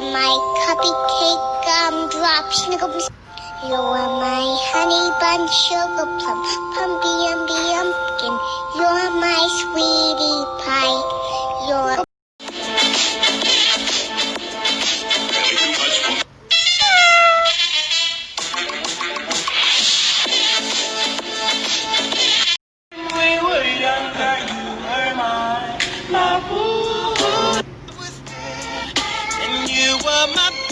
my cupcake gumdrop snickle. You're my honey bun sugar plum pumpy umby umpkin. You're my sweetie. were my